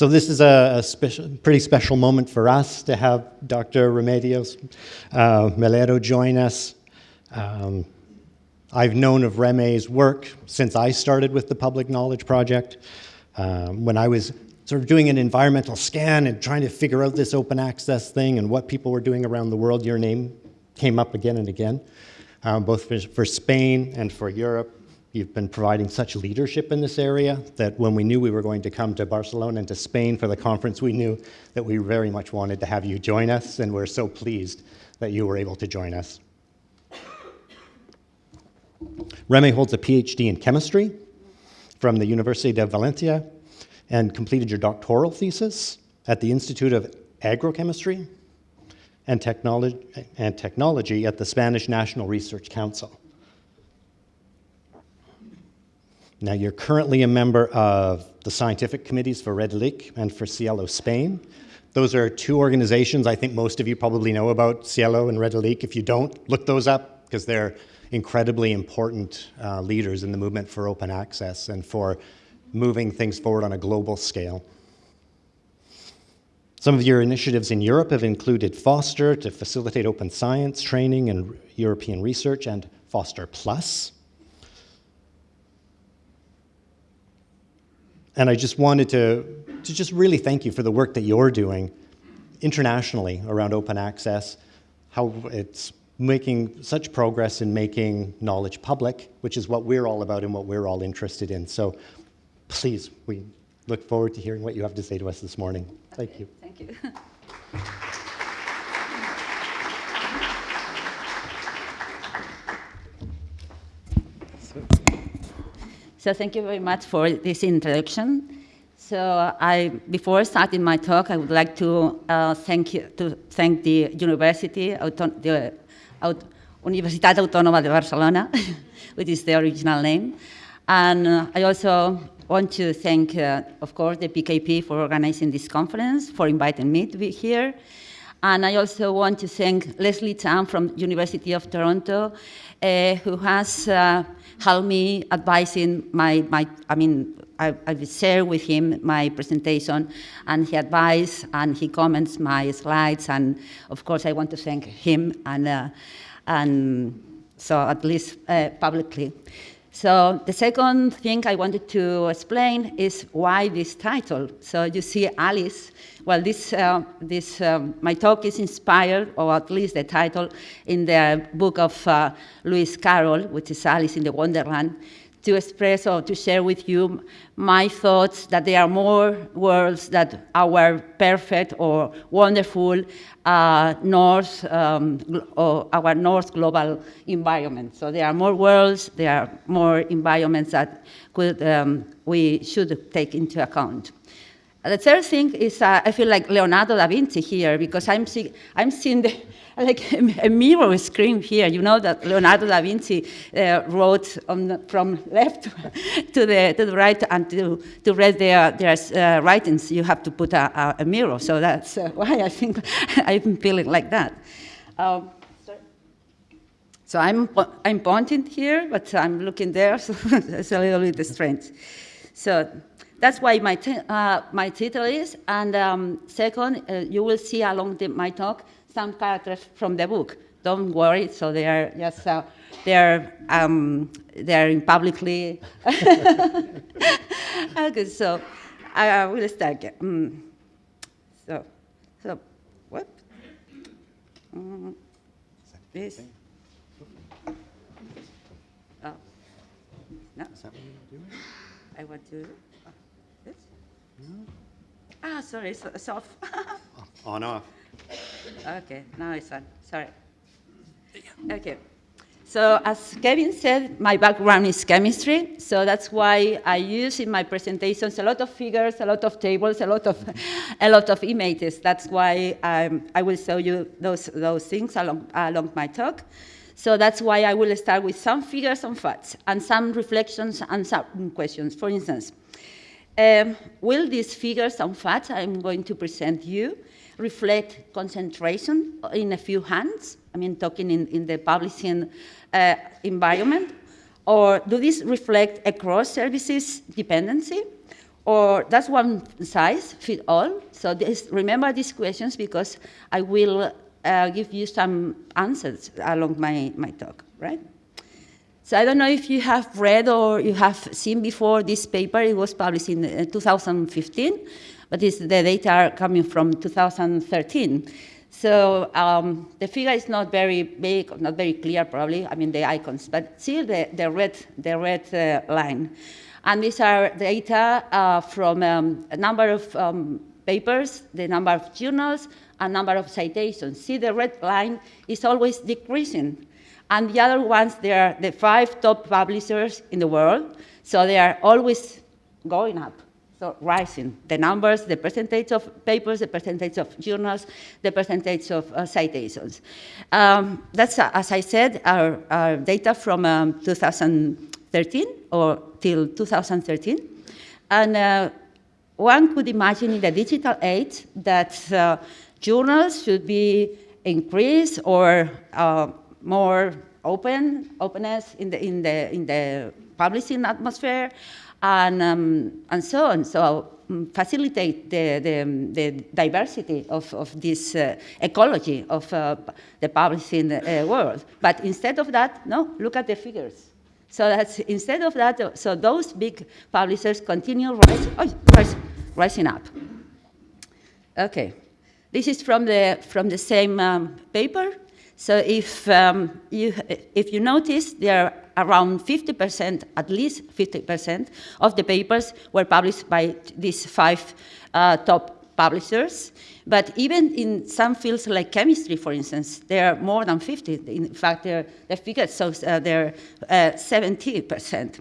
So this is a, a special, pretty special moment for us to have Dr. Remedios uh, Melero join us. Um, I've known of Reme's work since I started with the Public Knowledge Project. Um, when I was sort of doing an environmental scan and trying to figure out this open access thing and what people were doing around the world, your name came up again and again, um, both for, for Spain and for Europe. You've been providing such leadership in this area that when we knew we were going to come to Barcelona and to Spain for the conference, we knew that we very much wanted to have you join us, and we're so pleased that you were able to join us. Reme holds a PhD in chemistry from the University of Valencia and completed your doctoral thesis at the Institute of Agrochemistry and Technology, and Technology at the Spanish National Research Council. Now, you're currently a member of the scientific committees for Redalyc and for SciELO Spain. Those are two organizations I think most of you probably know about, SciELO and Redalyc. If you don't, look those up because they're incredibly important uh, leaders in the movement for open access and for moving things forward on a global scale. Some of your initiatives in Europe have included FOSTER to facilitate open science training and European research and FOSTER Plus, And I just wanted to, to just really thank you for the work that you're doing internationally around open access, how it's making such progress in making knowledge public, which is what we're all about and what we're all interested in. So please, we look forward to hearing what you have to say to us this morning. Thank you. Thank you. So thank you very much for this introduction. So I, before starting my talk, I would like to uh, thank you, to thank the University, the Universitat Autònoma de Barcelona, which is the original name, and uh, I also want to thank, uh, of course, the PKP for organizing this conference, for inviting me to be here. And I also want to thank Leslie Chan from University of Toronto, uh, who has uh, helped me advising my, my I mean, I, I share with him my presentation and he advises and he comments my slides and of course I want to thank him and, uh, and so at least uh, publicly. So the second thing I wanted to explain is why this title. So you see Alice, well, this, uh, this um, my talk is inspired, or at least the title, in the book of uh, Lewis Carroll, which is Alice in the Wonderland to express or to share with you my thoughts that there are more worlds that our perfect or wonderful uh, north um, or our north global environment. So there are more worlds, there are more environments that could, um, we should take into account. The third thing is uh, I feel like Leonardo da Vinci here because I'm, see, I'm seeing the, like a mirror screen here. You know that Leonardo da Vinci uh, wrote the, from left to the, to the right and to, to read their, their uh, writings, you have to put a, a, a mirror. So that's uh, why I think I'm feeling like that. Um, so I'm, I'm pointing here, but I'm looking there, so it's a little bit strange. So that's why my, uh, my title is. And um, second, uh, you will see along the, my talk some characters from the book. Don't worry, so they are just, uh, they're, um, they're publicly. okay, so I will start. Mm. So, so, what? Mm. This. Oh. No. I want to. Ah, sorry, it's, it's off. on off. Okay, now it's on. Sorry. Okay. So as Kevin said, my background is chemistry, so that's why I use in my presentations a lot of figures, a lot of tables, a lot of, a lot of images. That's why um, I will show you those, those things along, along my talk. So that's why I will start with some figures and facts, and some reflections and some questions. For instance, um, will these figures and facts I'm going to present you reflect concentration in a few hands? I mean, talking in, in the publishing uh, environment. Or do these reflect across services dependency? or does one size fit all? So this, remember these questions because I will uh, give you some answers along my, my talk, right? So I don't know if you have read or you have seen before this paper. It was published in uh, 2015, but the data are coming from 2013. So um, the figure is not very big, not very clear probably, I mean the icons, but still the, the red, the red uh, line. And these are data uh, from um, a number of um, papers, the number of journals, and number of citations. See the red line is always decreasing. And the other ones, they are the five top publishers in the world, so they are always going up. So rising, the numbers, the percentage of papers, the percentage of journals, the percentage of uh, citations. Um, that's, uh, as I said, our, our data from um, 2013 or till 2013. And uh, one could imagine in the digital age that uh, journals should be increased or uh, more open, openness in the, in the, in the publishing atmosphere, and, um, and so on. So um, facilitate the, the, the, diversity of, of this uh, ecology of uh, the publishing uh, world. But instead of that, no, look at the figures. So that's instead of that, so those big publishers continue rising, oh, rise, rising up. Okay, this is from the, from the same um, paper. So if, um, you, if you notice, there are around 50%, at least 50% of the papers were published by these five uh, top publishers. But even in some fields like chemistry, for instance, there are more than 50. In fact, the figures so uh, they're uh, 70%.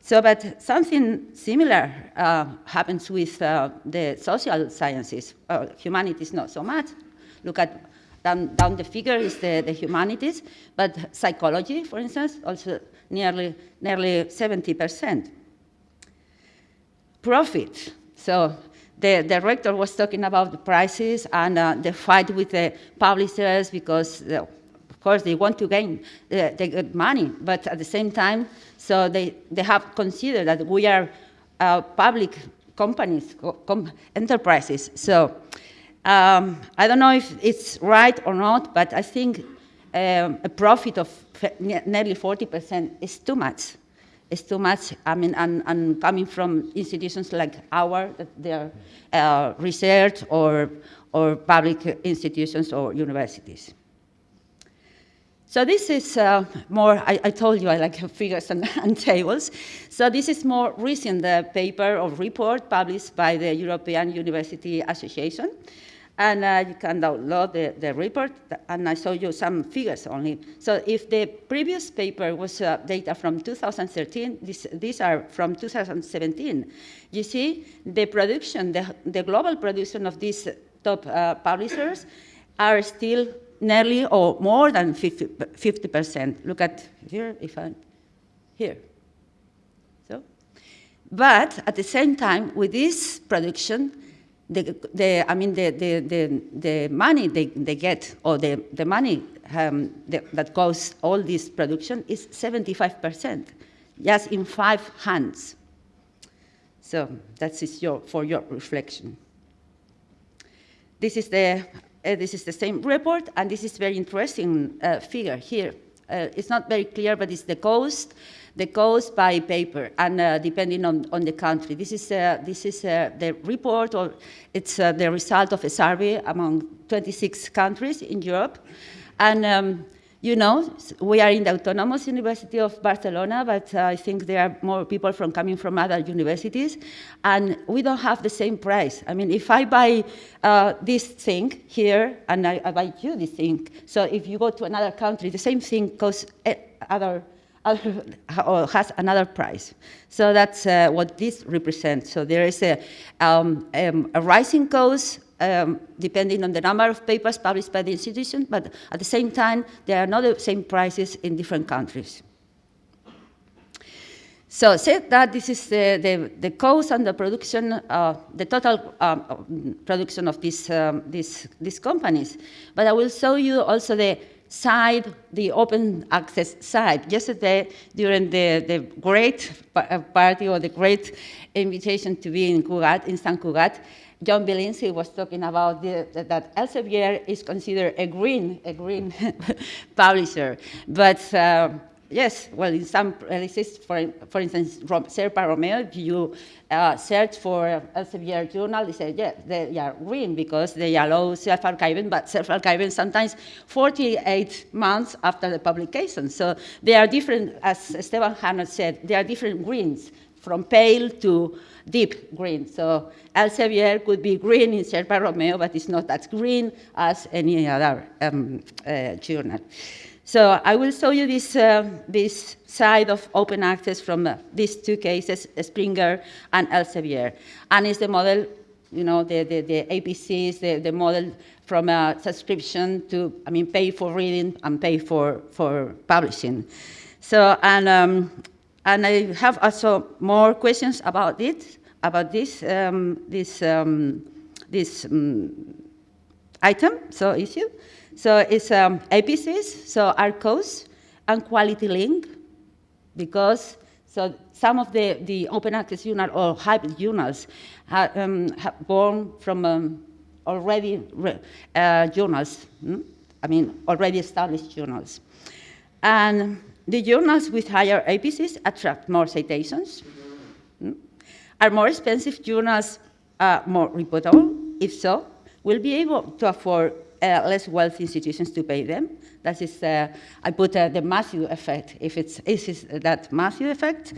So, but something similar uh, happens with uh, the social sciences. Uh, humanities, not so much. Look at down, down the figure is the, the humanities, but psychology, for instance, also nearly, nearly 70%. Profit. So the director was talking about the prices and uh, the fight with the publishers because, uh, of course, they want to gain uh, the good money, but at the same time, so they, they have considered that we are uh, public companies, com enterprises. So um, I don't know if it's right or not, but I think um, a profit of nearly 40% is too much. It's too much, I mean, and, and coming from institutions like ours, that they're uh, research or, or public institutions or universities. So this is uh, more, I, I, told you I like figures and, and tables. So this is more recent uh, paper or report published by the European University Association and uh, you can download the, the report, and I show you some figures only. So if the previous paper was uh, data from 2013, this, these are from 2017. You see, the production, the, the global production of these top uh, publishers are still nearly or more than 50, 50%. Look at here, if I'm here. So, but at the same time, with this production, the, the, I mean, the, the, the, the money they, they get, or the, the money um, the, that goes all this production is 75%, just in five hands. So that is your, for your reflection. This is the, uh, this is the same report, and this is very interesting uh, figure here. Uh, it's not very clear, but it's the cost the cost by paper and uh, depending on, on the country. This is, uh, this is uh, the report or it's the result of a survey among 26 countries in Europe. And um, you know, we are in the Autonomous University of Barcelona, but uh, I think there are more people from coming from other universities, and we don't have the same price. I mean, if I buy uh, this thing here, and I, I, buy you this thing, so if you go to another country, the same thing costs eh, other has another price. So that's uh, what this represents. So there is a, um, um, a rising cost um, depending on the number of papers published by the institution, but at the same time, there are not the same prices in different countries. So said that this is the, the, the cost and the production, uh, the total um, production of these, um, these, these companies. But I will show you also the side, the open access side. Yesterday, during the, the great uh, party or the great invitation to be in Cugat, in San Cugat, John Willinsky was talking about the, that Elsevier is considered a green, a green publisher. But uh, yes, well, in some places, for, for instance, Sherpa Romeo, you uh, search for Elsevier journal, they say, yeah, they are green because they allow self-archiving, but self-archiving sometimes 48 months after the publication. So they are different, as Stevan Harnad said, they are different greens, from pale to deep green. So Elsevier could be green in Sherpa Romeo, but it's not as green as any other um, uh, journal. So I will show you this, uh, this side of open access from uh, these two cases, Springer and Elsevier. And it's the model, you know, the, the, the APCs, the, the model from a subscription to, I mean, pay for reading and pay for, for publishing. So, and, um, and I have also more questions about it, about this, um, this, um, this um, item, so issue. So it's um, APCs, so ARCOS, and quality link, because so some of the, the open access journal or hybrid journals have, um, ha- born from um, already re- uh, journals, hmm? I mean, already established journals. And the journals with higher APCs attract more citations. Hmm? Are more expensive journals uh, more reputable? If so, will be able to afford uh, less wealthy institutions to pay them. That is, uh, I put uh, the Matthew effect, if it's is this that Matthew effect.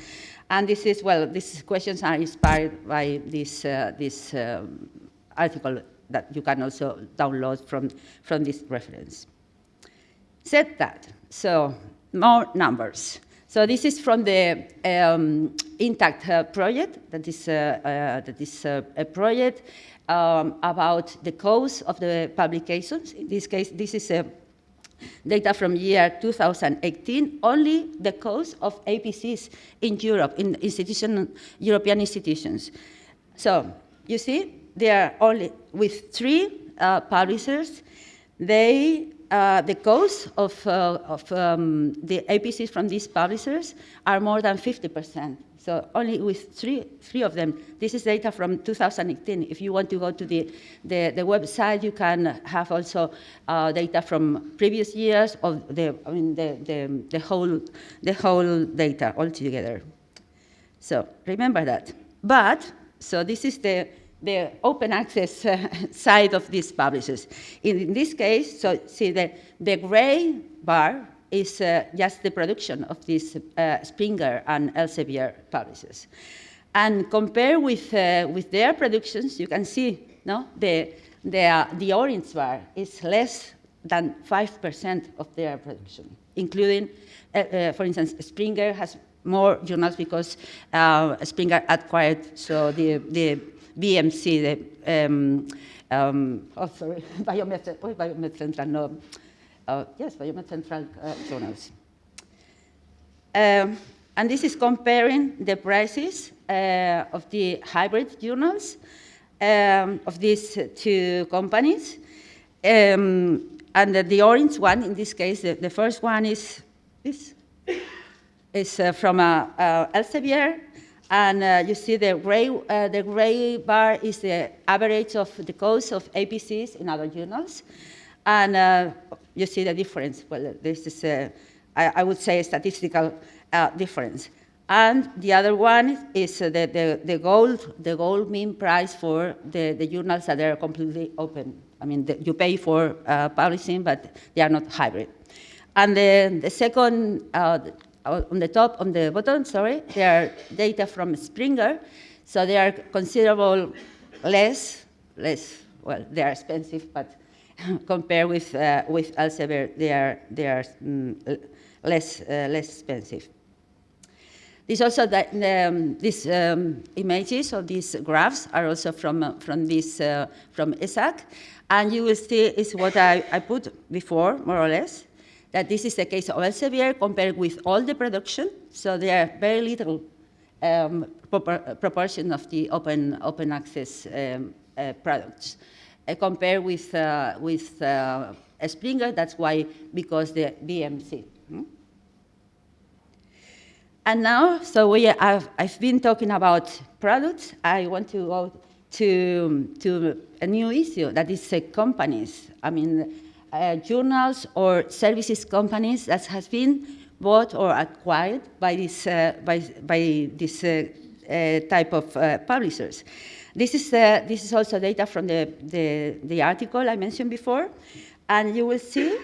And this is, well, these questions are inspired by this, uh, this um, article that you can also download from, from this reference. Said that, so more numbers. So this is from the um, Intact uh, project, that is, uh, uh, that is uh, a project um, about the cost of the publications. In this case, this is a data from year 2018, only the cost of APCs in Europe, in institution, European institutions. So you see, they are only with three uh, publishers. They, uh, the cost of, uh, of um, the APCs from these publishers are more than 50%. So only with three, three of them. This is data from 2018. If you want to go to the, the, the website, you can have also uh, data from previous years of the, I mean, the, the, the, whole, the whole data altogether. So remember that. But, so this is the, the open access uh, side of these publishers. In, in, this case, so see the, the gray bar is uh, just the production of these uh, Springer and Elsevier publishers. And compare with, uh, with their productions, you can see no, the, the, the orange bar is less than 5% of their production, including, uh, uh, for instance, Springer has more journals because uh, Springer acquired, so the, the BMC, um, um, oh, sorry, Biomed, oh, Biomed Central, no, uh, yes, Biomed Central uh, journals. Um, and this is comparing the prices uh, of the hybrid journals um, of these two companies. Um, and the, the, orange one, in this case, the, the first one is this, is uh, from uh, uh, Elsevier, and uh, you see the gray, uh, the gray bar is the average of the cost of APCs in other journals. And uh, you see the difference. Well, this is, a, I, I would say, a statistical uh, difference. And the other one is uh, the, the, the, gold, the gold mean price for the, the journals that are completely open. I mean, the, you pay for uh, publishing, but they are not hybrid. And the, the second, uh, on the top, on the bottom, sorry, there are data from Springer. So they are considerable less, less, well, they are expensive, but compared with, uh, with Elsevier, they are, they are mm, less, uh, less expensive. This also that, um, these um, images of these graphs are also from, uh, from, this, uh, from ESAC. And you will see is what I, I put before, more or less, that this is the case of Elsevier compared with all the production. So there are very little um, proportion of the open, open access um, uh, products uh, compared with, uh, with uh, Springer, that's why, because the BMC. hmm? And now, so we have, I've been talking about products. I want to go to, to a new issue that is uh, companies. I mean, uh, journals or services companies that has been bought or acquired by this, uh, by, by this uh, uh, type of publishers. This is, this is also data from the, the, the article I mentioned before. And you will see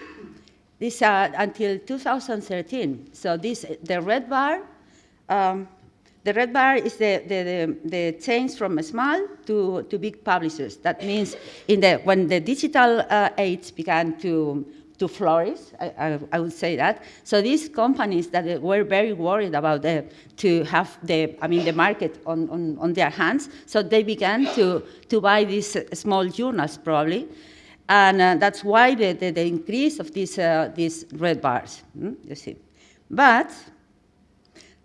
this uh, until 2013. So this, the red bar, um, the red bar is the, the, the, the change from small to, to big publishers. That means in the, when the digital uh, age began to, to flourish, I, I, I would say that. So these companies that were very worried about the, to have the, I mean, the market on, on, on their hands, so they began to, to buy these small journals probably. And uh, that's why the, the, the increase of these, uh, these red bars, hmm, you see. But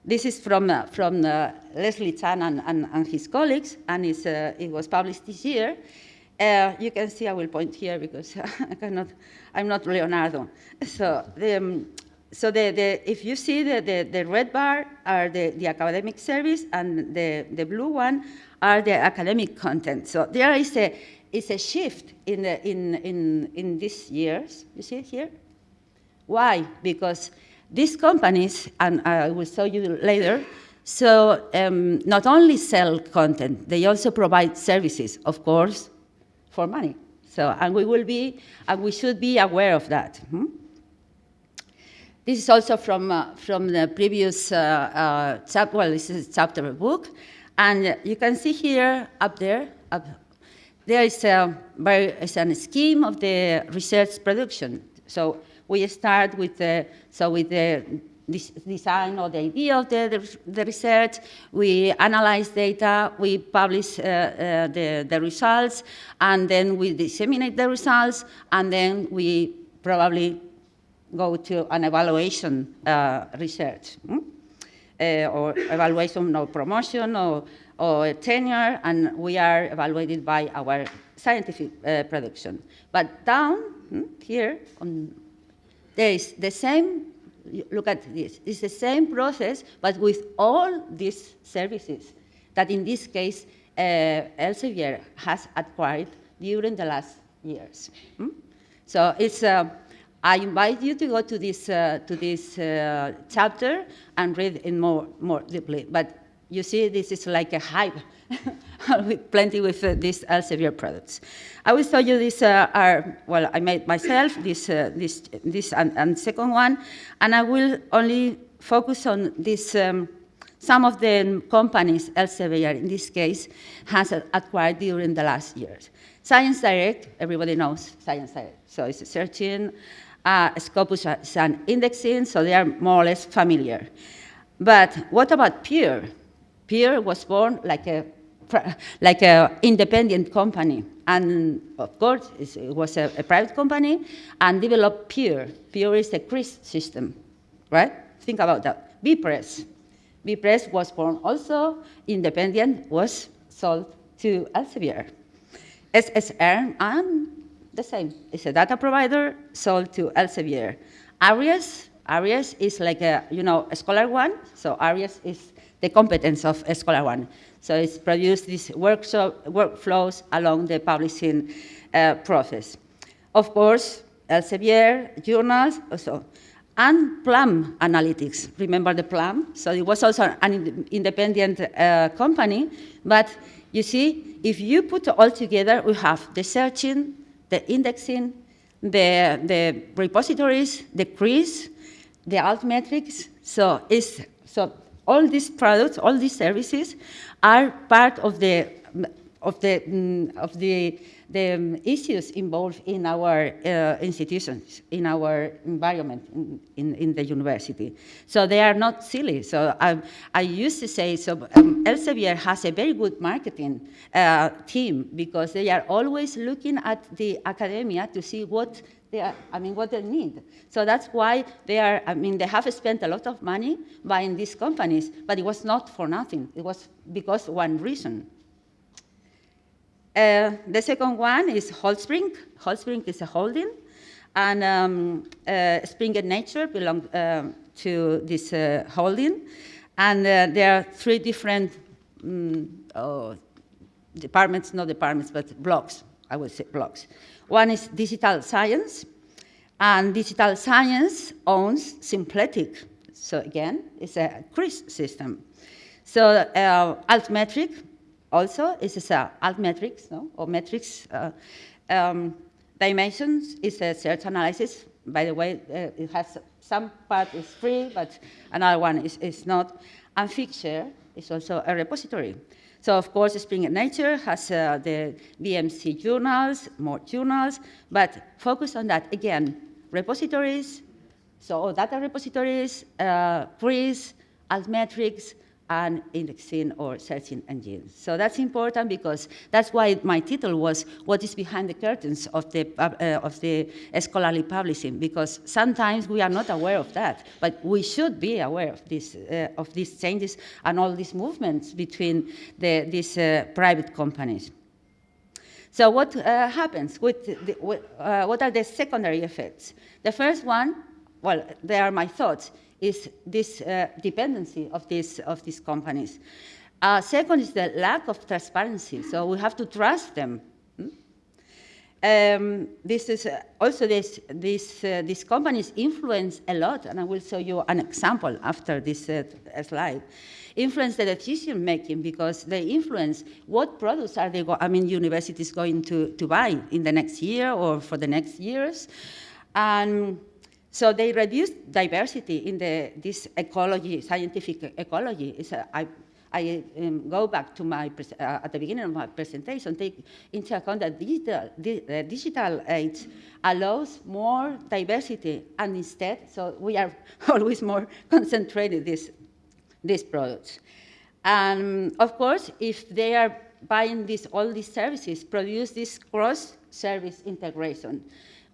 this is from, uh, from uh, Leslie Chan and, and, and, his colleagues, and uh, it was published this year. Uh, you can see, I will point here because I cannot, I'm not Leonardo. So, the, um, so the, the, if you see the, the, the red bar are the, the academic service, and the, the blue one are the academic content. So there is a, is a shift in, the, in, in, in these years. You see it here? Why? Because these companies, and I will show you later, so um, not only sell content, they also provide services, of course, for money. So, and we will be, and we should be aware of that. Hmm? This is also from, uh, from the previous uh, uh, chapter, well, this is a chapter of book. And you can see here, up there, up, there is a, very, is a scheme of the research production. So we start with the, so with the design or the idea of the, the, the, research, we analyze data, we publish uh, uh, the, the results, and then we disseminate the results, and then we probably go to an evaluation uh, research, hmm? Uh, or evaluation or promotion or, or tenure, and we are evaluated by our scientific uh, production. But down hmm, here, on, there is the same look at this. It's the same process, but with all these services that in this case uh, Elsevier has acquired during the last years. Hmm? So it's, uh, I invite you to go to this, uh, to this uh, chapter and read it more, more deeply. But you see, this is like a hype, with plenty with uh, these Elsevier products. I will show you these uh, are, well, I made myself, this, uh, this, this and, and, second one, and I will only focus on this, um, some of the companies Elsevier, in this case, has acquired during the last years. Science Direct, everybody knows Science Direct. So it's searching, uh, Scopus is an indexing, so they are more or less familiar. But what about Peer? Peer was born like a like an independent company. And of course, it was a, a, private company and developed Pure. Pure is a CRIS system, right? Think about that. BPress. BPress was born also independent, was sold to Elsevier. SSR, and the same. It's a data provider sold to Elsevier. Aries, Aries is like a, you know, a ScholarOne. So Aries is the competence of ScholarOne. So it's produced these workshop, workflows along the publishing uh, process. Of course, Elsevier, journals, also, and Plum Analytics. Remember the Plum? So it was also an independent uh, company, but you see, if you put all together, we have the searching, the indexing, the, the repositories, the CRIS, the altmetrics. So it's so all these products, all these services are part of the, of the, mm, of the, the issues involved in our uh, institutions, in our environment in, in, in, the university. So they are not silly. So I, I used to say, so um, Elsevier has a very good marketing uh, team because they are always looking at the academia to see what they are, I mean, what they need. So that's why they are, I mean, they have spent a lot of money buying these companies, but it was not for nothing. It was because one reason. Uh, the second one is Holtzbrinck. Holtzbrinck is a holding, And um, uh, Springer Nature belongs um, to this uh, holding. And uh, there are three different mm, oh, departments, not departments, but blocks, I would say blocks. One is digital science, and digital science owns Symplectic. So again, it's a CRIS system. So uh, altmetric also is a altmetrics, no? or metrics uh, um, dimensions is a search analysis. By the way, uh, it has some part is free, but another one is, is not. And Figshare is also a repository. So of course, Springer Nature has uh, the BMC journals, more journals, but focus on that again, repositories, so data repositories, uh, altmetrics, and indexing or searching engines. So that's important because that's why my title was What is Behind the Curtains of the, uh, of the Scholarly Publishing, because sometimes we are not aware of that, but we should be aware of, this, uh, of these changes and all these movements between the, these uh, private companies. So what uh, happens? With the, uh, what are the secondary effects? The first one, well, they are my thoughts, is this uh, dependency of, this, of these companies. Uh, second is the lack of transparency, so we have to trust them. Hmm? Um, this is uh, also this, this, uh, these companies influence a lot, and I will show you an example after this uh, slide. Influence the decision making because they influence what products are they, I mean, universities going to, to buy in the next year or for the next years. And so they reduce diversity in the, this ecology, scientific ecology. A, I, I um, go back to my, uh, at the beginning of my presentation, take into account that digital, the, uh, digital age allows more diversity, and instead, so we are always more concentrated this, these products. And of course, if they are buying this, all these services, produce this cross-service integration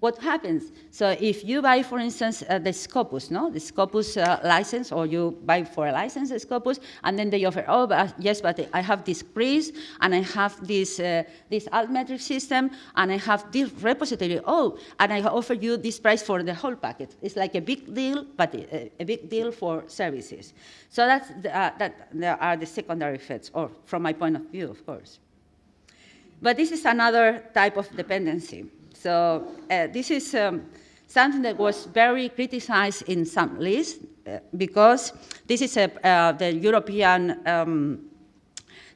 what happens? So if you buy, for instance, uh, the Scopus, no, the Scopus uh, license, or you buy for a license the Scopus, and then they offer, oh, but, yes, but I have this CRIS, and I have this uh, this altmetric system, and I have this repository. Oh, and I offer you this price for the whole packet. It's like a big deal, but a, a big deal for services. So that's the, uh, that there are the secondary effects, or from my point of view, of course. But this is another type of dependency. So uh, this is um, something that was very criticized in some lists uh, because this is a, uh, the European um,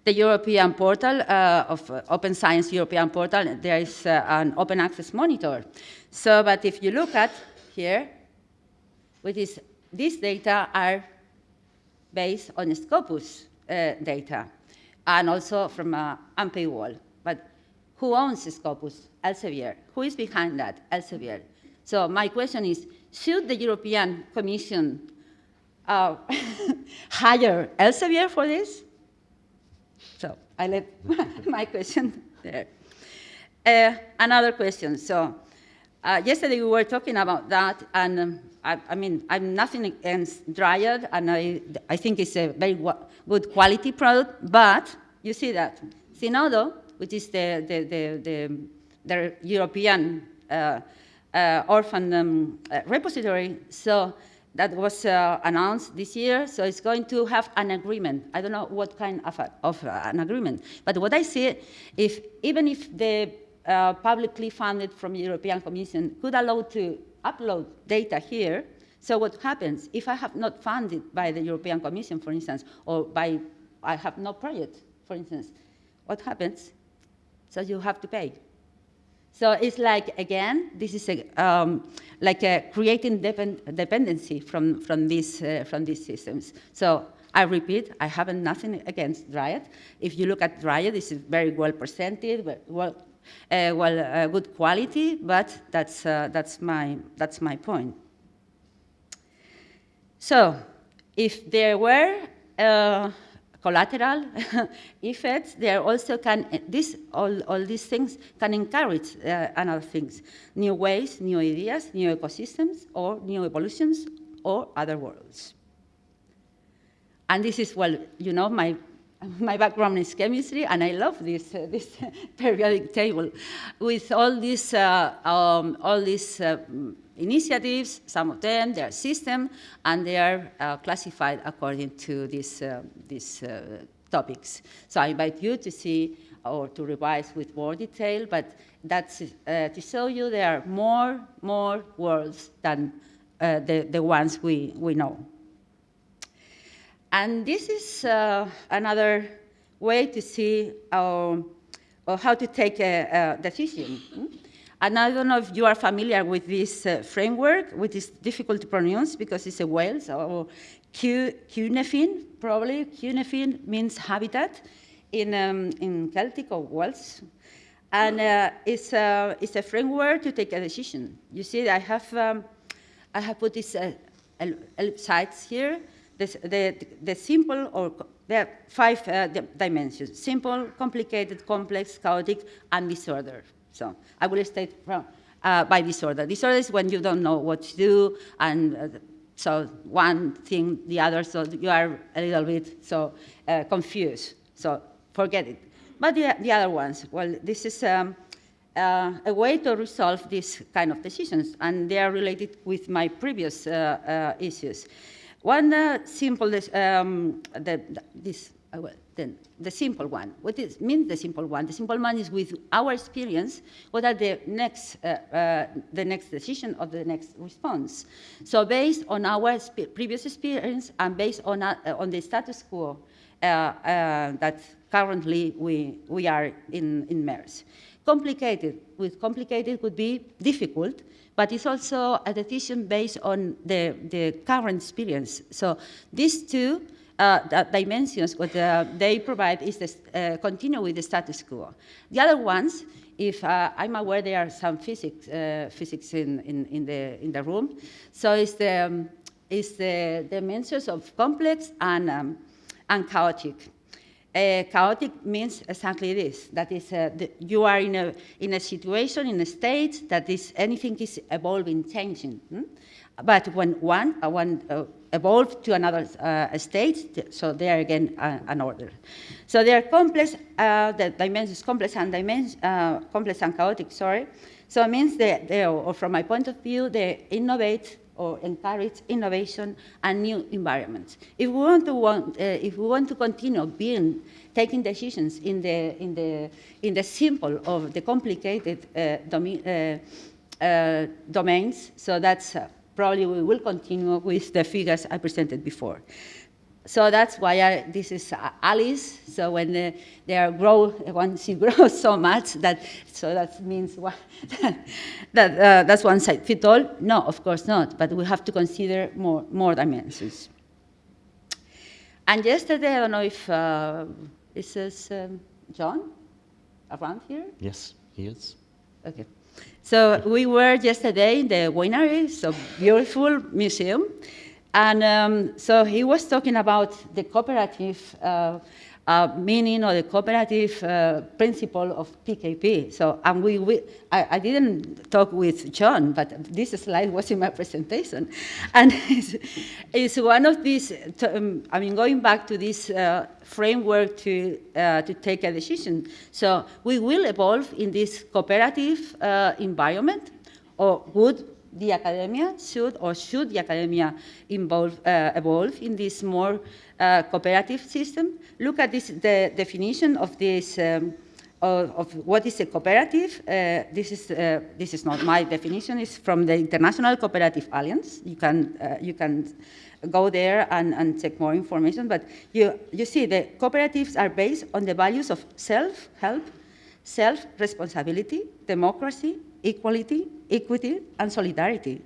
the European portal uh, of uh, Open Science European portal. There is uh, an open access monitor. So, but if you look at here, which is these data are based on Scopus data and also from uh, Unpaywall. Who owns Scopus? Elsevier. Who is behind that? Elsevier. So my question is, should the European Commission uh, hire Elsevier for this? So I let my question there. Uh, another question. So uh, yesterday we were talking about that, and um, I, I, mean, I'm nothing against Dryad, and I, I think it's a very good quality product, but you see that Zenodo, which is the, the, the, the the European uh, uh, orphan um, uh, repository. So that was uh, announced this year, so it's going to have an agreement. I don't know what kind of, a, of an agreement, but what I see, if even if the uh, publicly funded from European Commission could allow to upload data here, so what happens if I have not funded by the European Commission, for instance, or by I have no project, for instance, what happens? So you have to pay. So it's like, again, this is a, um, like a creating depend dependency from, from, these, uh, from these systems. So I repeat, I have nothing against Dryad. If you look at Dryad, this is very well presented, well, uh, well uh, good quality, but that's, uh, that's, my, that's my point. So if there were uh, collateral effects, there also can, this, all, all these things can encourage uh, another things, new ways, new ideas, new ecosystems, or new evolutions, or other worlds. And this is, well, you know, my my background is chemistry, and I love this, uh, this periodic table with all these, uh, um, all these uh, initiatives, some of them, they are system, and they are uh, classified according to these, uh, these uh, topics. So I invite you to see or to revise with more detail, but that's uh, to show you there are more, more worlds than uh, the, the ones we, we know. And this is uh, another way to see uh, how to take a, a decision. And I don't know if you are familiar with this uh, framework, which is difficult to pronounce because it's a whale, so Cynefin, probably. Cynefin means habitat in, um, in Celtic or Welsh. And uh, it's, a, it's a framework to take a decision. You see, I have, um, I have put these uh, sites here. This, the, the simple or there are five uh, dimensions, simple, complicated, complex, chaotic, and disorder. So I will state from, uh, by disorder. Disorder is when you don't know what to do, and uh, so one thing, the other, so you are a little bit so uh, confused. So forget it. But the, the other ones, well, this is um, uh, a way to resolve these kind of decisions, and they are related with my previous uh, uh, issues. One simple, um, the, this, uh, well, then the simple one. What is means the simple one? The simple one is with our experience. What are the next, uh, uh, the next decision or the next response? So based on our previous experience and based on uh, on the status quo uh, uh, that currently we we are in in MERS. Complicated with complicated would be difficult, but it's also a decision based on the the current experience. So these two uh, dimensions what uh, they provide is to uh, continue with the status quo. The other ones, if uh, I'm aware there are some physics, physics in, in, in, the, in the room, so it's the, um, it's the dimensions of complex and, um, and chaotic. Uh, chaotic means exactly this, that is, uh, the, you are in a, in a situation, in a state that is, anything is evolving, changing. Hmm? But when one, uh, one uh, evolved to another uh, state, so there again uh, an order. So they are complex, uh, the dimensions complex and uh, complex and chaotic, sorry. So it means that they, or from my point of view, they innovate or encourage innovation and new environments. If we want to, want, if we want to continue being, taking decisions in the, in the, in the simple of the complicated domi domains, so that's probably we will continue with the figures I presented before. So that's why I, this is Alice. So when the, they are grow, when she grows so much that, so that means what, that uh, that's one side fit all. No, of course not. But we have to consider more more dimensions. And yesterday, I don't know if uh, this is um, John around here. Yes, he is. Okay. So we were yesterday in the winery, so beautiful museum. And um, so he was talking about the cooperative uh, uh, meaning or the cooperative uh, principle of PKP. So, and we, we I, I, didn't talk with John, but this slide was in my presentation. And it's, it's one of these, um, I mean, going back to this uh, framework to, uh, to take a decision. So we will evolve in this cooperative uh, environment, or would the academia should or should the academia involve, uh, evolve in this more uh, cooperative system? Look at this, the definition of this, um, of, of, what is a cooperative. Uh, this, is, uh, this is not my definition, it's from the International Cooperative Alliance. You can, uh, you can go there and, and check more information, but you, you see the cooperatives are based on the values of self-help, self-responsibility, democracy, equality, equity, and solidarity.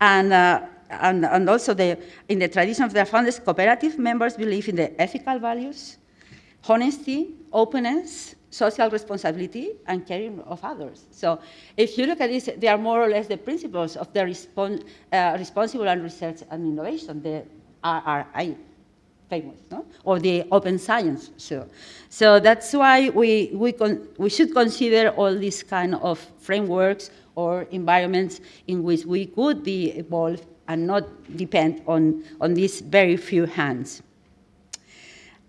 And, uh, and, and also the, in the tradition of the founders, cooperative members believe in the ethical values, honesty, openness, social responsibility, and caring of others. So if you look at this, they are more or less the principles of the uh, responsible and research and innovation, the RRI no? or the open science. So, so that's why we, we, we should consider all these kind of frameworks or environments in which we could be evolved and not depend on, on these very few hands.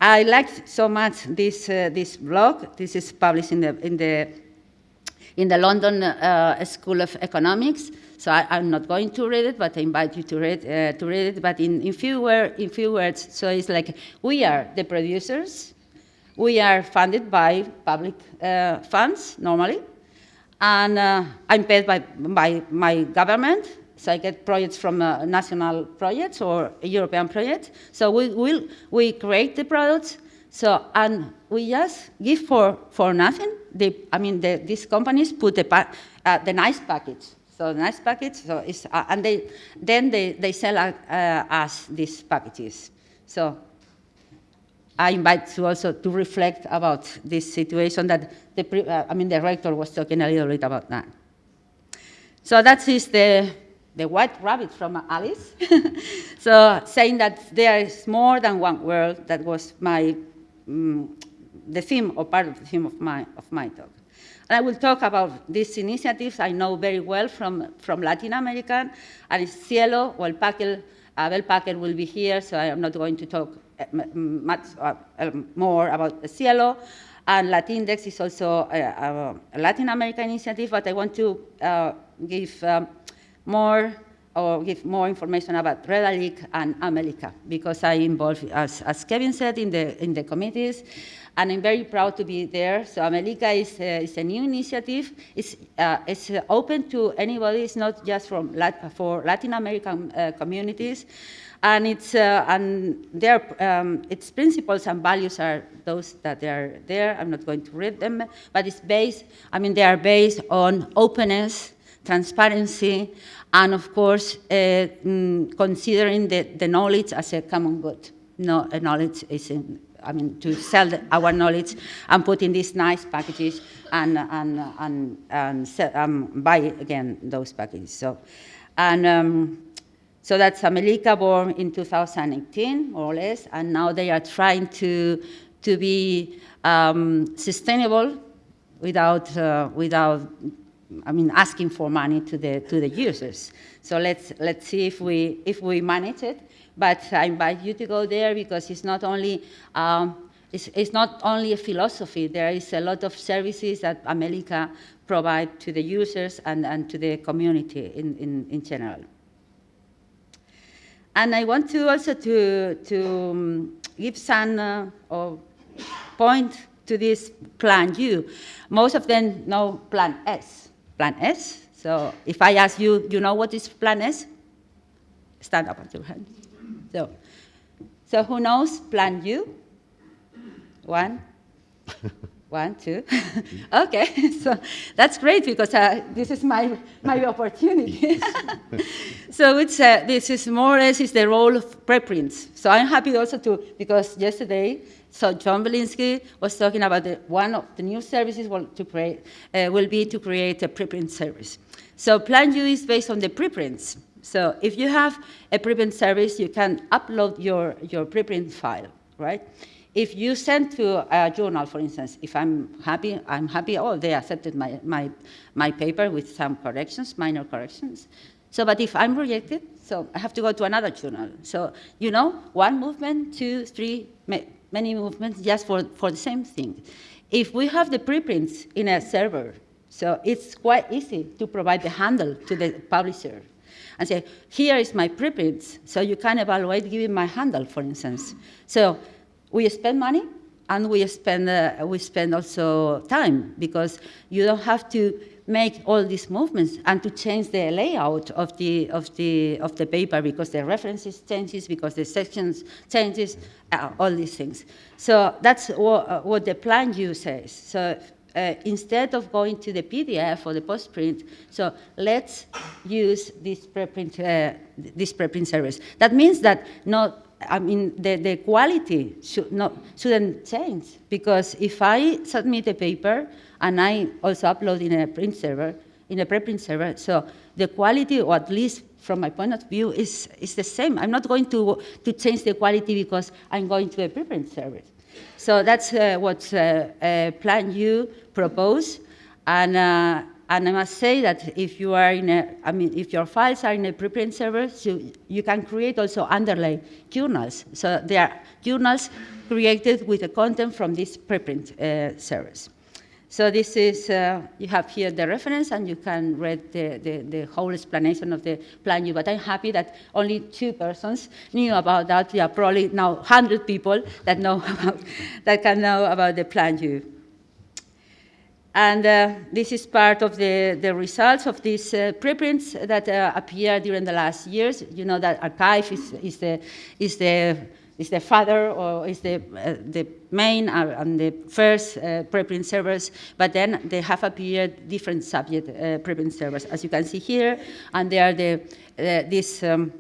I liked so much this, uh, this blog. This is published in the, in the, in the London uh, School of Economics. So I, am not going to read it, but I invite you to read, uh, to read it. But in, in, few in few words, so it's like we are the producers. We are funded by public uh, funds normally. And uh, I'm paid by, by my government so I get projects from uh, national projects or European projects. So we will we create the products. So and we just give for for nothing. I mean, the, these companies put the uh, the nice package. So nice package. So it's uh, and they then they they sell uh, us these packages. So I invite you also to reflect about this situation that the uh, I mean the rector was talking a little bit about that. So that is the the white rabbit from Alice. so saying that there is more than one world, that was my, um, the theme or part of the theme of my, of my talk. And I will talk about these initiatives I know very well from, from Latin America, and SciELO, well, Pakel, Abel Packer will be here, so I am not going to talk uh, much uh, um, more about SciELO. And Latindex is also a, a, Latin American initiative, but I want to uh, give um, more or give more information about Redalyc and Amelica because I involved, as, as Kevin said, in the, in the committees, and I'm very proud to be there. So Amelica is, uh, is a new initiative. It's, uh, it's open to anybody. It's not just from Lat for Latin American uh, communities. And, it's, uh, and their, um, its principles and values are those that are there. I'm not going to read them, but it's based, I mean, they are based on openness, transparency, and of course, uh, mm, considering the, the knowledge as a common good. No, knowledge is, in, I mean, to sell our knowledge and put in these nice packages and, and, and, and sell, um, buy again those packages. So, and um, so that's Amelica born in 2018, more or less, and now they are trying to, to be um, sustainable without, uh, without I mean, asking for money to the, to the users. So let's, let's see if we, if we manage it. But I invite you to go there because it's not only, um, it's, it's not only a philosophy. There is a lot of services that Amelica provide to the users and, and to the community in, in, in general. And I want to also to, to um, give some uh, or point to this plan U. Most of them know plan S plan S. So if I ask you, you know what is plan S? Stand up at your hand. So, so who knows plan U? One, one, two. okay, so that's great because uh, this is my, my opportunity. so it's, uh, this is more or less is the role of preprints. So I'm happy also to, because yesterday so John Willinsky was talking about the, one of the new services will, to create, uh, will be to create a preprint service. So Plan U is based on the preprints. So if you have a preprint service, you can upload your, your preprint file, right? If you send to a journal, for instance, if I'm happy, I'm happy, oh, they accepted my, my, my paper with some corrections, minor corrections. So, but if I'm rejected, so I have to go to another journal. So, you know, one movement, two, three, many movements just for, for the same thing. If we have the preprints in a server, so it's quite easy to provide the handle to the publisher and say, here is my preprints, so you can evaluate giving my handle, for instance. So we spend money, and we spend, uh, we spend also time, because you don't have to make all these movements and to change the layout of the, of the, of the paper because the references changes, because the sections changes, uh, all these things. So that's what, uh, what the plan U says. So uh, instead of going to the PDF or the postprint, so let's use this preprint, uh, this preprint service. That means that not I mean, the, the quality should not, shouldn't change because if I submit a paper and I also upload in a print server, in a preprint server, so the quality, or at least from my point of view, is, is the same. I'm not going to, to change the quality because I'm going to a preprint server. So that's uh, what uh, uh, Plan U proposed. And uh, and I must say that if you are in a, I mean, if your files are in a preprint server, so you can create also underlay journals. So they are journals created with the content from this preprint uh, servers. So this is, uh, you have here the reference and you can read the, the, the, whole explanation of the plan U, but I'm happy that only two persons knew about that. We are probably now 100 people that know about, that can know about the plan U. And uh, this is part of the, the results of these uh, preprints that uh, appeared during the last years. You know that arXiv is, is, the, is, the, is the father or is the, uh, the main uh, and the first uh, preprint servers, but then they have appeared different subject preprint servers, as you can see here, and they are the, this um,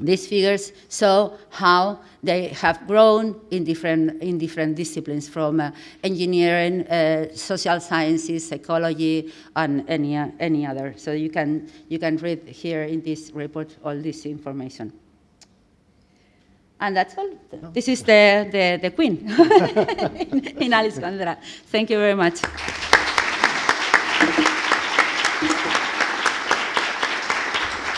these figures show how they have grown in different, in different disciplines from uh, engineering, uh, social sciences, psychology, and any, uh, any other. So you can, you can read here in this report all this information. And that's all. This is the, the, the queen in, Alice Condra. Thank you very much.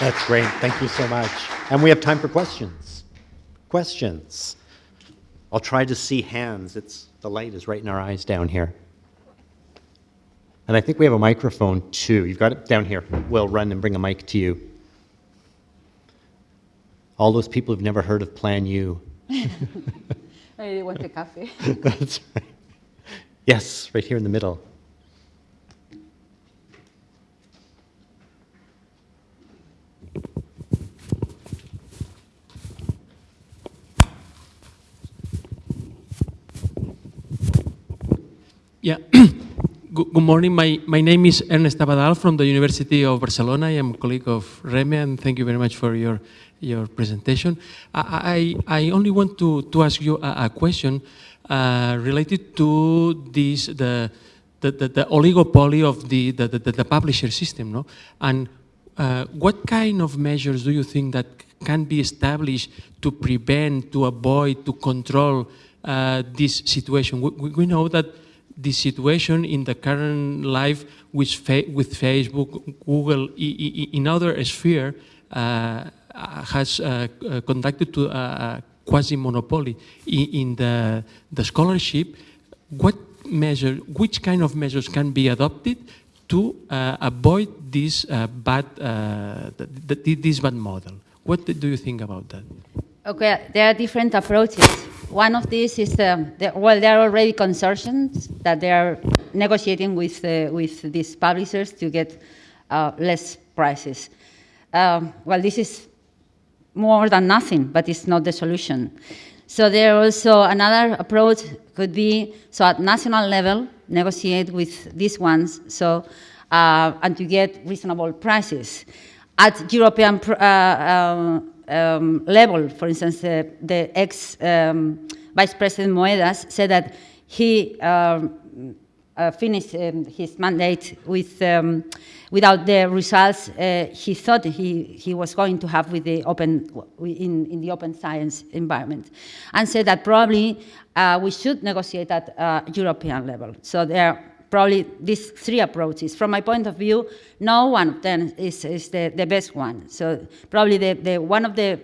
That's great. Thank you so much. And we have time for questions. Questions. I'll try to see hands. It's, the light is right in our eyes down here. And I think we have a microphone too. You've got it down here. We'll run and bring a mic to you. All those people who've never heard of Plan U. I want a coffee. That's right. Yes, right here in the middle. Yeah. good, morning. My, my name is Ernest Abadal from the University of Barcelona. I am a colleague of Reme, and thank you very much for your, your presentation. I, I, I only want to, to ask you a, a question uh, related to this, the, the, the, the oligopoly of the, the, the, the, publisher system. No? And uh, what kind of measures do you think that can be established to prevent, to avoid, to control uh, this situation? We, we know that the situation in the current life with, with Facebook, Google, in other sphere uh, has uh, uh, conducted to a quasi-monopoly in the, the scholarship. What measure, which kind of measures can be adopted to uh, avoid this uh, bad, uh, this bad model? What do you think about that? Okay, there are different approaches. One of these is, the, the, well, there are already consortiums that they are negotiating with, uh, with these publishers to get uh, less prices. Um, well, this is more than nothing, but it's not the solution. So there also another approach could be, so at national level, negotiate with these ones, so, uh, and to get reasonable prices. At European uh, um, level, for instance, uh, the ex um, Vice President Moedas said that he um, uh, finished um, his mandate with, um, without the results uh, he thought he, he was going to have with the open, in, in the open science environment, and said that probably uh, we should negotiate at uh, European level. So there probably these three approaches. From my point of view, no one of them is, is the, the best one. So probably the, the one of the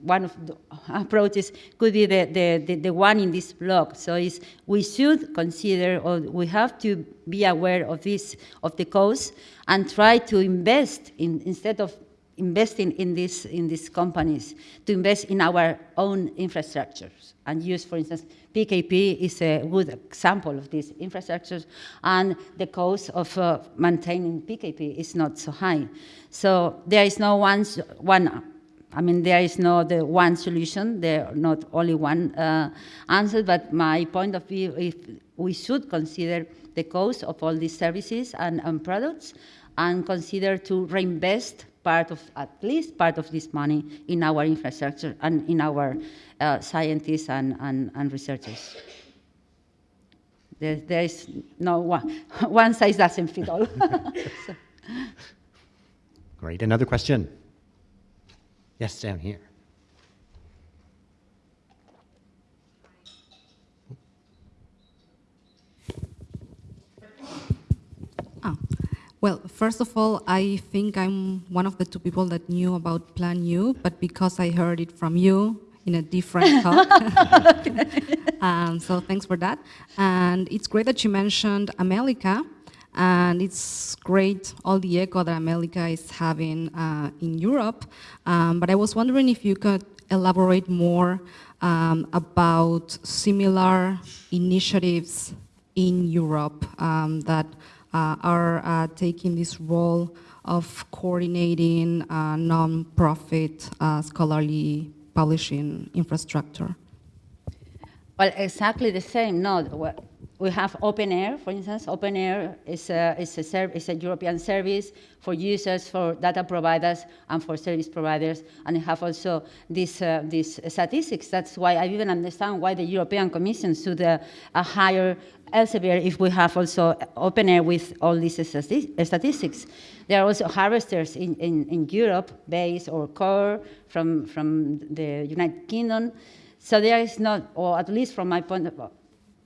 one of the approaches could be the, the, the, the, one in this block. So is we should consider or we have to be aware of this, of the cause and try to invest in, instead of investing in, this, in these companies, to invest in our own infrastructures and use, for instance, PKP is a good example of these infrastructures, and the cost of uh, maintaining PKP is not so high. So there is no one, one I mean, there is no the one solution, there are not only one uh, answer, but my point of view is we should consider the cost of all these services and, and products and consider to reinvest part of, at least part of this money in our infrastructure and in our uh, scientists and, and, and researchers. There, there is no one, one size doesn't fit all. so. Great, another question? Yes, down here. Oh, Well, first of all, I think I'm one of the two people that knew about Plan U, but because I heard it from you in a different talk. um, so thanks for that. And it's great that you mentioned Amelica, and it's great all the echo that Amelica is having uh, in Europe. Um, but I was wondering if you could elaborate more um, about similar initiatives in Europe um, that are uh, taking this role of coordinating uh, non-profit uh, scholarly publishing infrastructure. Well, exactly the same. No, we have OpenAIRE, for instance. OpenAIRE is a, is, a is a European service for users, for data providers, and for service providers. And we have also this, uh, these statistics. That's why I even understand why the European Commission should uh, uh, hire Elsevier if we have also OpenAIRE with all these statistics. There are also harvesters in, in, in Europe, BASE or CORE from, from the United Kingdom. So there is not, or at least from my point of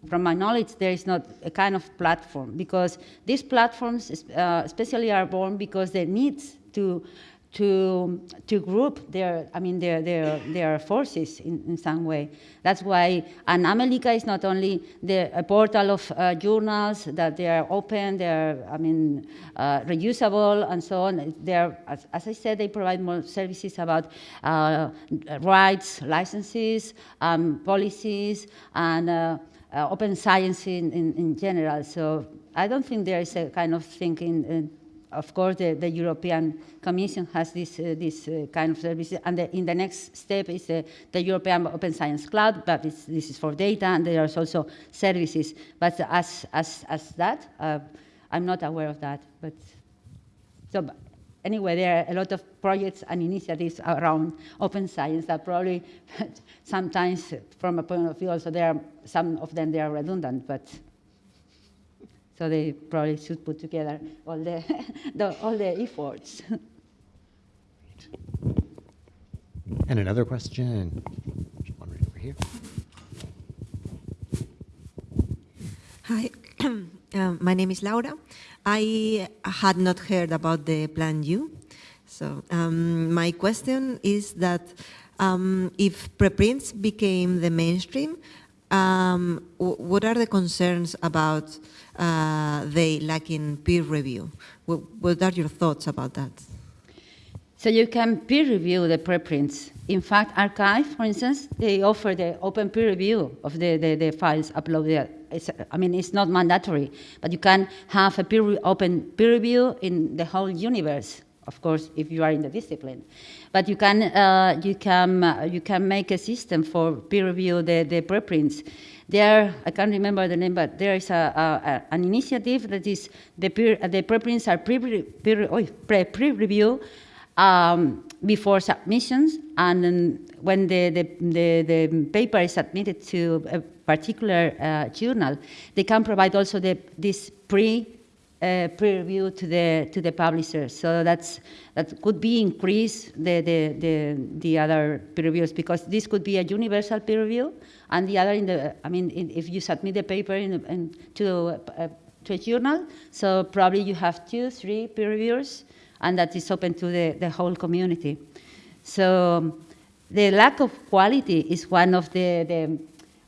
from my knowledge, there is not a kind of platform because these platforms, uh, especially, are born because they need to to to group their, I mean, their their their forces in, in some way. That's why, and Amelica is not only the a portal of uh, journals that they are open, they are, I mean, uh, reusable and so on. They are, as, as I said, they provide more services about uh, rights, licenses, um, policies, and uh, uh, open science in, in, in, general. So I don't think there is a kind of thinking. Of course, the, the, European Commission has this, uh, this uh, kind of services, and the, in the next step is the, the European Open Science Cloud, but this is for data, and there are also services. But as, as, as that, uh, I'm not aware of that. But so anyway, there are a lot of projects and initiatives around open science that probably sometimes, from a point of view, also there are some of them they are redundant, but so they probably should put together all the, the all the efforts. And another question. One right over here. Hi, um, my name is Laura. I had not heard about the Plan U. So um, my question is that um, if preprints became the mainstream, um, what are the concerns about uh, they lacking peer review? What, what are your thoughts about that? So you can peer review the preprints. In fact, arXiv, for instance, they offer the open peer review of the, the, the files uploaded. It's, I mean, it's not mandatory, but you can have a peer, open peer review in the whole universe, of course, if you are in the discipline. But you can, uh, you can, uh, you can make a system for peer review the, the preprints. There, I can't remember the name, but there is a, a, an initiative that is the, peer, the preprints are pre-review pre, pre, review um, before submissions, and when the, the, the, the, paper is submitted to a particular uh, journal, they can provide also the, this pre uh, pre-review to the to the publisher. So that's that could be increase the, the the the, other peer reviews because this could be a universal peer review, and the other in the I mean in, if you submit the paper in, in to a, to a journal, so probably you have two, three peer reviewers and that is open to the, the whole community. So the lack of quality is one of the, the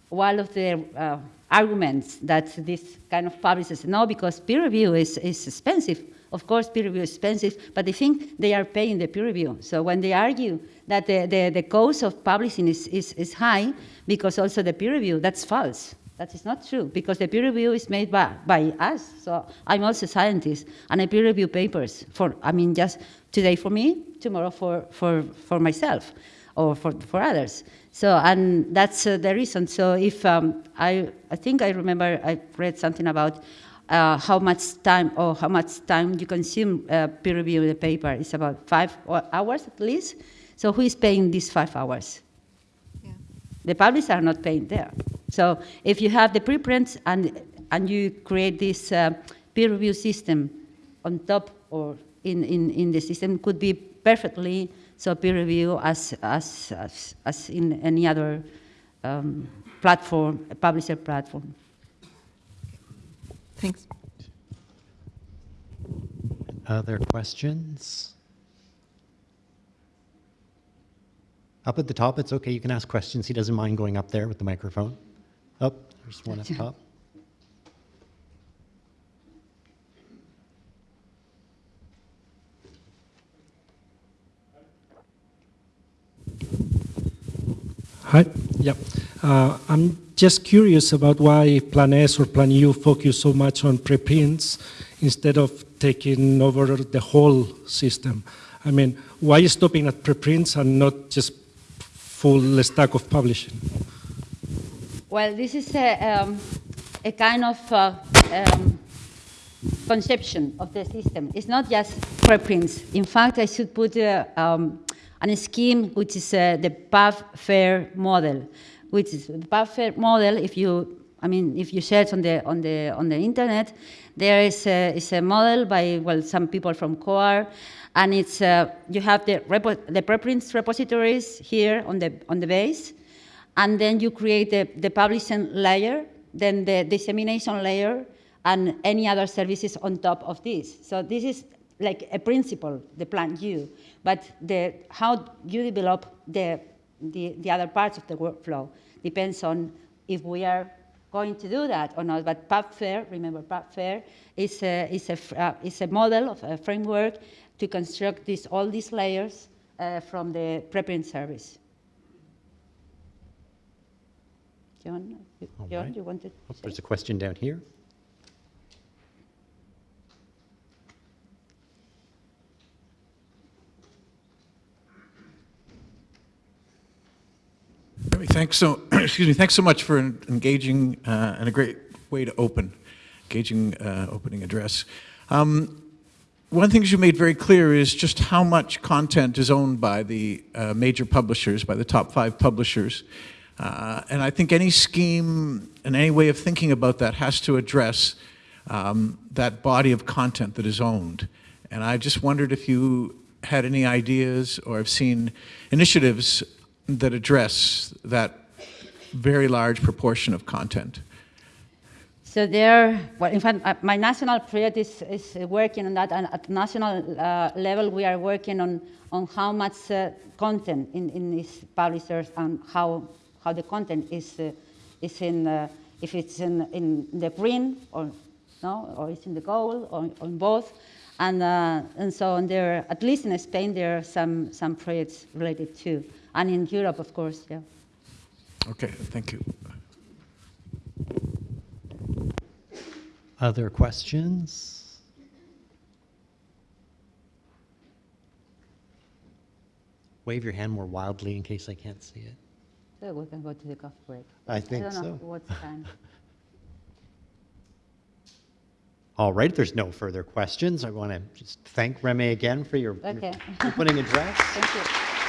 one of the uh, arguments that this kind of publishers know because peer review is, is expensive. Of course, peer review is expensive, but they think they are paying the peer review. So when they argue that the, the, the cost of publishing is, is, is high because also the peer review, that's false. That is not true because the peer review is made by, by us. So I'm also a scientist and I peer review papers for, I mean, just today for me, tomorrow for, for, for myself or for, for others. So, and that's uh, the reason. So if, um, I, I think I remember I read something about uh, how much time or how much time you consume uh, peer review of the paper. It's about five hours at least. So who is paying these five hours? Yeah. The publishers are not paying there. So if you have the preprints and, and you create this uh, peer review system on top or in, in, in the system could be perfectly so peer review as, as, as, as in any other um, platform, publisher platform. Thanks. Other questions? Up at the top, it's okay. You can ask questions. He doesn't mind going up there with the microphone. Up, there's one up top. Hi. Yeah. Uh, I'm just curious about why Plan S or Plan U focus so much on preprints instead of taking over the whole system. I mean, why stopping at preprints and not just full stack of publishing? Well, this is a, um, a kind of uh, um, conception of the system. It's not just preprints. In fact, I should put uh, um, a scheme which is uh, the PubFair model, which is the PubFair model. If you, I mean, if you search on the on the on the internet, there is a, is a model by well some people from COAR, and it's uh, you have the repo, the preprints repositories here on the on the base, and then you create the, the publishing layer, then the dissemination layer, and any other services on top of this. So this is like a principle, the plan U, but the, how you develop the, the, the other parts of the workflow depends on if we are going to do that or not. But PubFair, remember PubFair, is a, is a, uh, is a model of a framework to construct this, all these layers uh, from the preprint service. John, you, John, right. you wanted to? There's a question down here. Thanks so, excuse me, thanks so much for en- engaging uh, and a great way to open, engaging uh, opening address. Um, one of the things you made very clear is just how much content is owned by the uh, major publishers, by the top five publishers. Uh, and I think any scheme and any way of thinking about that has to address um, that body of content that is owned. And I just wondered if you had any ideas or have seen initiatives that address that very large proportion of content. So there, well, in fact, uh, my national project is, is working on that, and at national uh, level, we are working on, on how much uh, content in, in these publishers and how, how the content is, uh, is in, uh, if it's in, in the print or no, or it's in the gold or, in both. And, uh, and so on there, at least in Spain, there are some, some projects related to, and in Europe, of course, yeah. Okay, thank you. Other questions? Wave your hand more wildly in case I can't see it. So we can go to the coffee break. I think I don't know so. what time. All right, if there's no further questions, I want to just thank Remy again for your your Okay. opening address. Thank you. Thank you so much. Thank you.